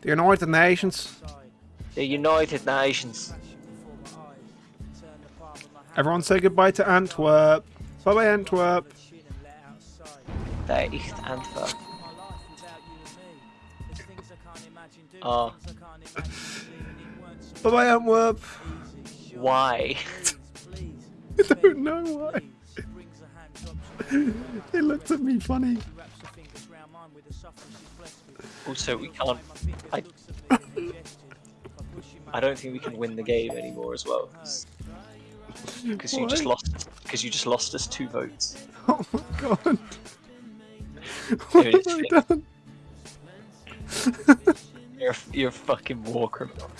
The United Nations. The United Nations. Everyone say goodbye to Antwerp. Bye bye, Antwerp. The East Antwerp. Ah. Oh, Bye bye, Antwerp. why? I don't know why. it looked at me funny. Also, we can't. I, I don't think we can win the game anymore as well. Because you just lost. Because you just lost us two votes. Oh my god. What have I done? You're a, you're a fucking war criminal.